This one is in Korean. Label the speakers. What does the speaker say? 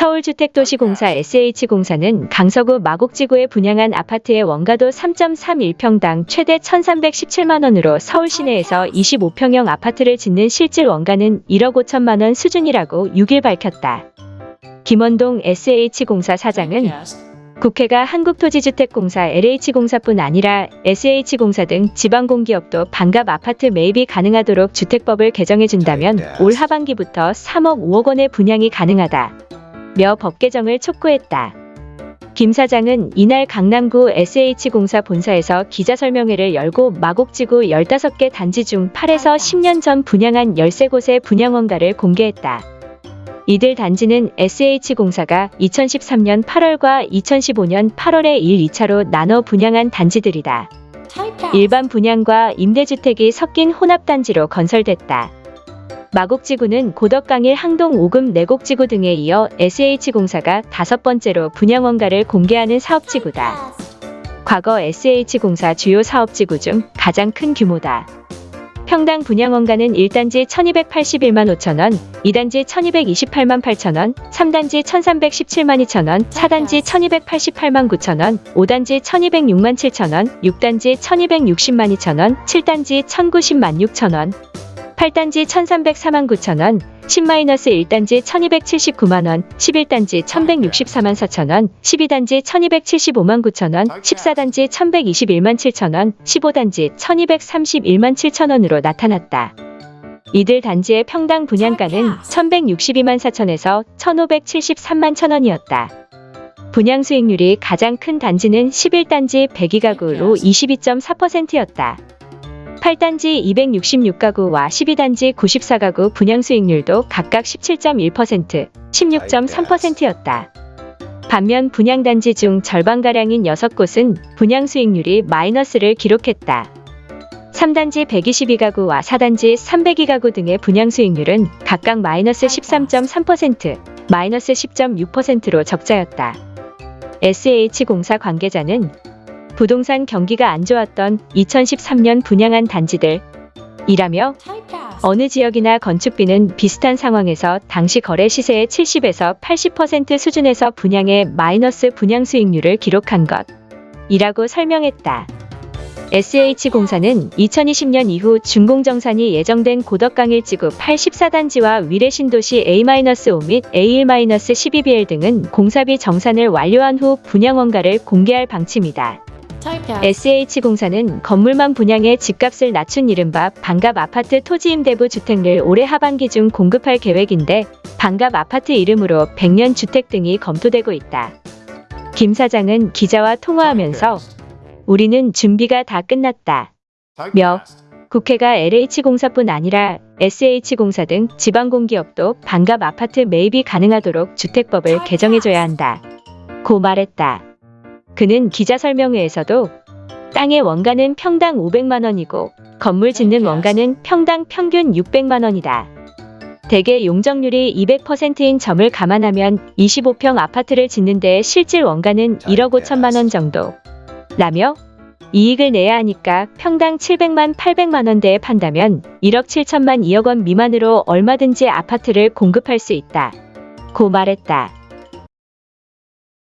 Speaker 1: 서울주택도시공사 SH공사는 강서구 마곡지구에 분양한 아파트의 원가도 3.31평당 최대 1,317만원으로 서울 시내에서 25평형 아파트를 짓는 실질 원가는 1억 5천만 원 수준이라고 6일 밝혔다. 김원동 SH공사 사장은 국회가 한국토지주택공사 LH공사뿐 아니라 SH공사 등 지방공기업도 반갑 아파트 매입이 가능하도록 주택법을 개정해준다면 올 하반기부터 3억 5억 원의 분양이 가능하다. 며 법 개정을 촉구했다. 김 사장은 이날 강남구 SH공사 본사에서 기자설명회를 열고 마곡지구 15개 단지 중 8에서 10년 전 분양한 13곳의 분양원가를 공개했다. 이들 단지는 SH공사가 2013년 8월과 2015년 8월에 1, 2차로 나눠 분양한 단지들이다. 일반 분양과 임대주택이 섞인 혼합단지로 건설됐다. 마곡지구는 고덕강일 항동 오금 내곡지구 등에 이어 SH공사가 다섯 번째로 분양원가를 공개하는 사업지구다. 과거 SH공사 주요 사업지구 중 가장 큰 규모다. 평당 분양원가는 1단지 1281만 5천원, 2단지 1228만 8천원, 3단지 1317만 2천원, 4단지 1288만 9천원, 5단지 1206만 7천원, 6단지 1260만 2천원, 7단지 1090만 6천원, 8단지 1304만 9천원, 10-1단지 1279만원, 11단지 1164만 4천원, 12단지 1275만 9천원, 14단지 1121만 7천원, 15단지 1231만 7천원으로 나타났다. 이들 단지의 평당 분양가는 1162만 4천에서 1573만 천원이었다. 분양 수익률이 가장 큰 단지는 11단지 102가구로 22.4%였다. 8단지 266가구와 12단지 94가구 분양 수익률도 각각 17.1%, 16.3%였다. 반면 분양단지 중 절반가량인 6곳은 분양 수익률이 마이너스를 기록했다. 3단지 122가구와 4단지 302가구 등의 분양 수익률은 각각 마이너스 13.3%, 마이너스 10.6%로 적자였다. SH공사 관계자는 부동산 경기가 안 좋았던 2013년 분양한 단지들 이라며 어느 지역이나 건축비는 비슷한 상황에서 당시 거래 시세의 70에서 80% 수준에서 분양의 마이너스 분양 수익률을 기록한 것 이라고 설명했다. SH공사는 2020년 이후 준공정산이 예정된 고덕강일지구 84단지와 위례신도시 A-5 및 A1-12BL 등은 공사비 정산을 완료한 후 분양원가를 공개할 방침이다. SH공사는 건물만 분양해 집값을 낮춘 이른바 반갑 아파트 토지 임대부 주택을 올해 하반기 중 공급할 계획인데 반갑 아파트 이름으로 100년 주택 등이 검토되고 있다. 김 사장은 기자와 통화하면서 우리는 준비가 다 끝났다. 며 국회가 LH공사뿐 아니라 SH공사 등 지방공기업도 반갑 아파트 매입이 가능하도록 주택법을 개정해줘야 한다. 고 말했다. 그는 기자 설명회에서도 땅의 원가는 평당 500만 원이고 건물 짓는 원가는 평당 평균 600만 원이다. 대개 용적률이 200%인 점을 감안하면 25평 아파트를 짓는 데 실질 원가는 1억 5천만 원 정도. 라며 이익을 내야 하니까 평당 700만 800만 원대에 판다면 1억 7천만 2억 원 미만으로 얼마든지 아파트를 공급할 수 있다. 고 말했다.